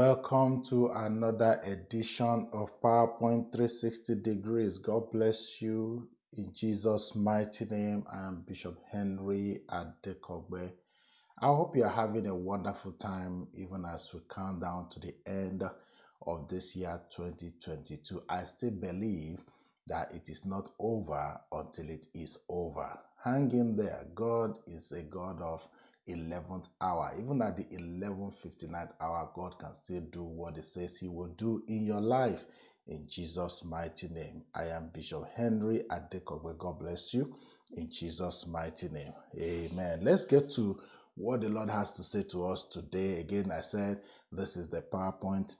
welcome to another edition of PowerPoint 360 Degrees. God bless you in Jesus' mighty name. I am Bishop Henry Adekogbe. I hope you are having a wonderful time even as we count down to the end of this year 2022. I still believe that it is not over until it is over. Hang in there. God is a God of 11th hour. Even at the 11:59th hour, God can still do what He says He will do in your life. In Jesus' mighty name, I am Bishop Henry Adekogbe. God bless you. In Jesus' mighty name, Amen. Let's get to what the Lord has to say to us today. Again, I said this is the PowerPoint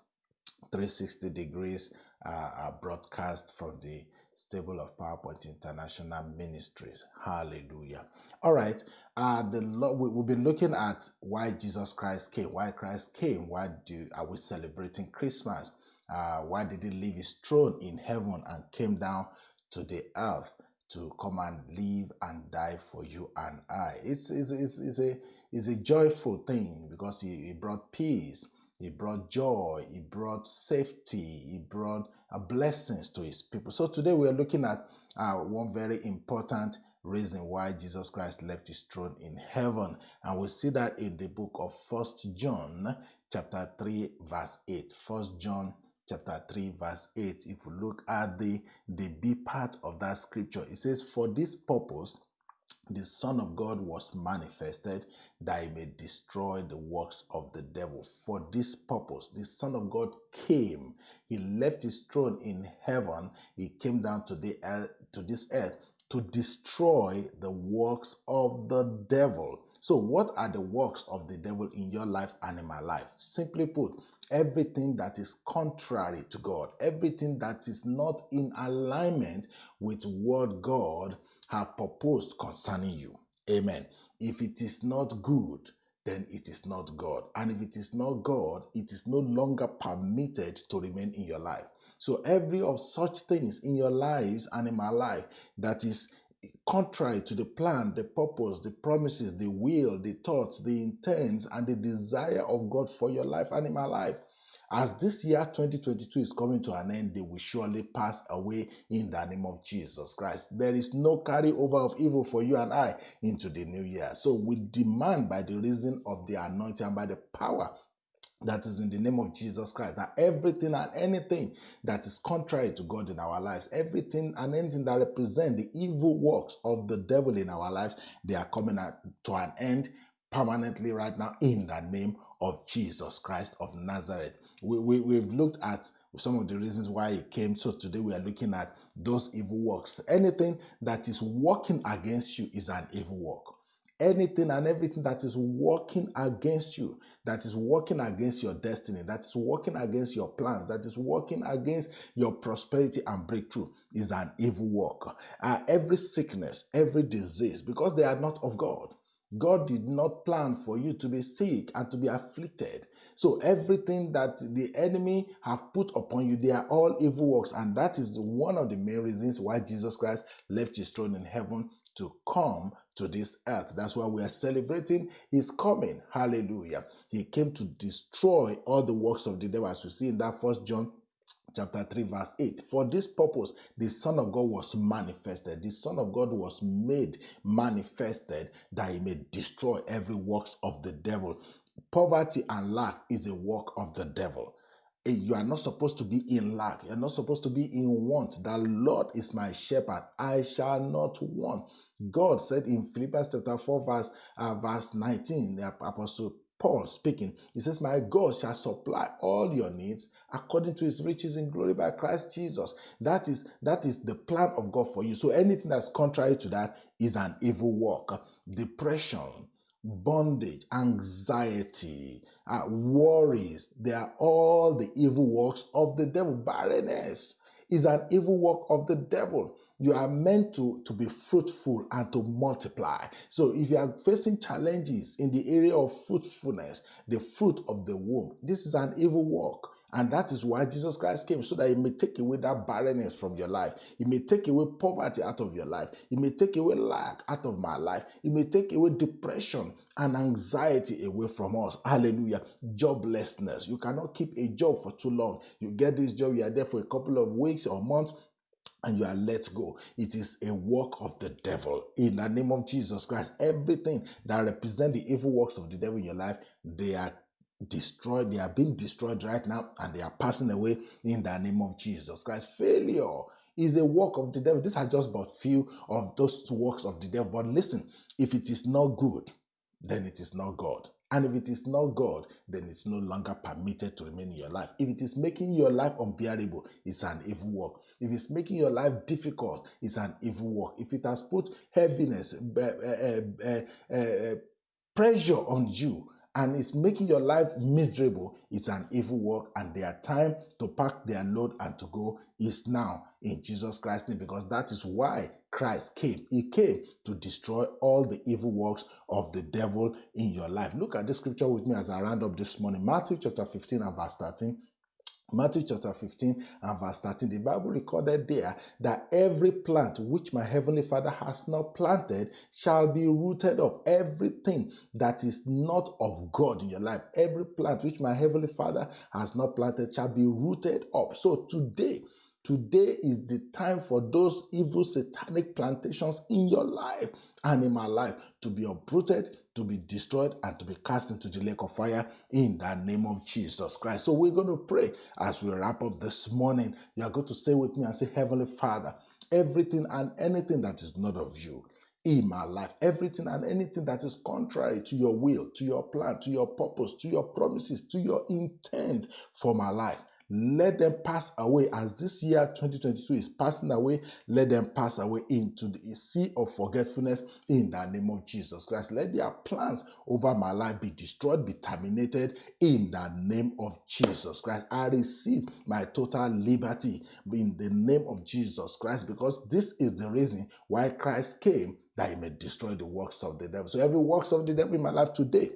360 degrees uh, broadcast from the stable of PowerPoint International Ministries. Hallelujah. All right. Uh, the Lord, we, we've been looking at why Jesus Christ came, why Christ came, why do are we celebrating Christmas? Uh, why did he leave his throne in heaven and came down to the earth to come and live and die for you and I? It's, it's, it's, it's a, it's a joyful thing because he, he brought peace, he brought joy, he brought safety, he brought blessings to his people. So today we are looking at uh, one very important reason why Jesus Christ left his throne in heaven. And we see that in the book of First John chapter 3 verse 8. First John chapter 3 verse 8. If you look at the, the B part of that scripture, it says, For this purpose the Son of God was manifested that he may destroy the works of the devil. For this purpose, the Son of God came. He left his throne in heaven. He came down to, the, earth, to this earth to destroy the works of the devil. So, what are the works of the devil in your life and in my life? Simply put, everything that is contrary to God, everything that is not in alignment with what God have proposed concerning you. Amen. If it is not good, then it is not God. And if it is not God, it is no longer permitted to remain in your life. So every of such things in your lives and in my life that is contrary to the plan, the purpose, the promises, the will, the thoughts, the intents, and the desire of God for your life and in my life as this year 2022 is coming to an end, they will surely pass away in the name of Jesus Christ. There is no carryover of evil for you and I into the new year. So we demand by the reason of the anointing and by the power that is in the name of Jesus Christ, that everything and anything that is contrary to God in our lives, everything and anything that represent the evil works of the devil in our lives, they are coming to an end permanently right now in the name of Jesus Christ of Nazareth we, we, we've looked at some of the reasons why it came. So today we are looking at those evil works. Anything that is working against you is an evil work. Anything and everything that is working against you, that is working against your destiny, that is working against your plans, that is working against your prosperity and breakthrough is an evil work. Uh, every sickness, every disease, because they are not of God. God did not plan for you to be sick and to be afflicted. So everything that the enemy have put upon you, they are all evil works. And that is one of the main reasons why Jesus Christ left his throne in heaven to come to this earth. That's why we are celebrating his coming. Hallelujah. He came to destroy all the works of the devil, as we see in that first John chapter 3 verse 8 for this purpose the son of god was manifested the son of god was made manifested that he may destroy every works of the devil Poverty and lack is a work of the devil. Eh, you are not supposed to be in lack. You're not supposed to be in want. The Lord is my shepherd. I shall not want. God said in Philippians chapter 4, verse, uh, verse 19, the apostle Paul speaking, he says, My God shall supply all your needs according to his riches in glory by Christ Jesus. That is that is the plan of God for you. So anything that's contrary to that is an evil work. Depression, bondage, anxiety, uh, worries. They are all the evil works of the devil. Barrenness is an evil work of the devil. You are meant to, to be fruitful and to multiply. So, if you are facing challenges in the area of fruitfulness, the fruit of the womb, this is an evil work. And that is why Jesus Christ came, so that He may take away that barrenness from your life. He may take away poverty out of your life. He may take away lack out of my life. He may take away depression and anxiety away from us. Hallelujah. Joblessness. You cannot keep a job for too long. You get this job, you are there for a couple of weeks or months, and you are let go. It is a work of the devil. In the name of Jesus Christ, everything that represent the evil works of the devil in your life, they are destroyed. They are being destroyed right now, and they are passing away in the name of Jesus Christ. Failure is a work of the devil. These are just but few of those works of the devil. But listen, if it is not good, then it is not God. And if it is not God, then it's no longer permitted to remain in your life. If it is making your life unbearable, it's an evil work. If it's making your life difficult, it's an evil work. If it has put heaviness, uh, uh, uh, pressure on you, and it's making your life miserable, it's an evil work, and their time to pack their load and to go is now in Jesus Christ's name, because that is why Christ came. He came to destroy all the evil works of the devil in your life. Look at this scripture with me as I round up this morning. Matthew chapter 15 and verse 13. Matthew chapter 15 and verse 13, the Bible recorded there that every plant which my heavenly Father has not planted shall be rooted up. Everything that is not of God in your life, every plant which my heavenly Father has not planted shall be rooted up. So today, Today is the time for those evil satanic plantations in your life and in my life to be uprooted, to be destroyed, and to be cast into the lake of fire in the name of Jesus Christ. So we're going to pray as we wrap up this morning. You are going to say with me and say, Heavenly Father, everything and anything that is not of you in my life. Everything and anything that is contrary to your will, to your plan, to your purpose, to your promises, to your intent for my life. Let them pass away as this year 2022 is passing away. Let them pass away into the sea of forgetfulness in the name of Jesus Christ. Let their plans over my life be destroyed, be terminated in the name of Jesus Christ. I receive my total liberty in the name of Jesus Christ because this is the reason why Christ came that he may destroy the works of the devil. So every works of the devil in my life today,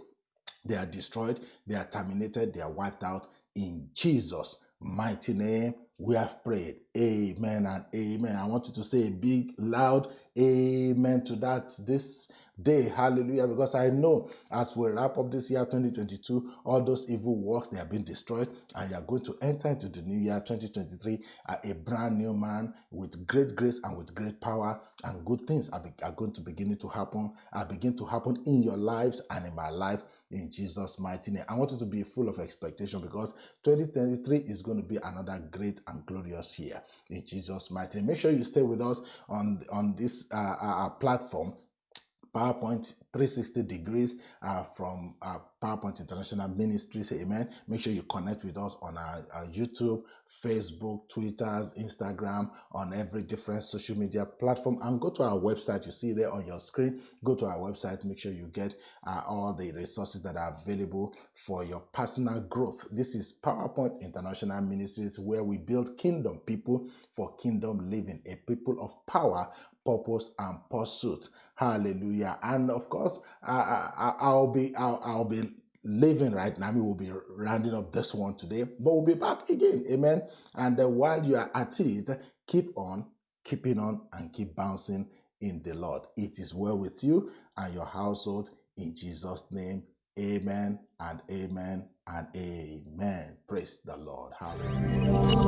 they are destroyed, they are terminated, they are wiped out in Jesus' mighty name we have prayed. Amen and amen. I want you to say a big, loud amen to that this day. Hallelujah. Because I know as we wrap up this year 2022, all those evil works they have been destroyed, and you are going to enter into the new year 2023 a brand new man with great grace and with great power, and good things are, are going to begin to happen, are begin to happen in your lives and in my life in Jesus' mighty name. I want you to be full of expectation because 2023 is going to be another great and glorious year in Jesus' mighty name. Make sure you stay with us on, on this uh, uh, platform PowerPoint 360 degrees uh, from uh, PowerPoint International Ministries. Amen. Make sure you connect with us on our, our, YouTube, Facebook, Twitters, Instagram, on every different social media platform. And go to our website. You see there on your screen. Go to our website. Make sure you get uh, all the resources that are available for your personal growth. This is PowerPoint International Ministries, where we build kingdom people for kingdom living, a people of power purpose and pursuit. Hallelujah. And of course, I, I, will be I'll, I'll be leaving right now. We will be rounding up this one today, but we'll be back again. Amen. And uh, while you are at it, keep on keeping on and keep bouncing in the Lord. It is well with you and your household in Jesus' name. Amen and amen and amen. Praise the Lord. Hallelujah.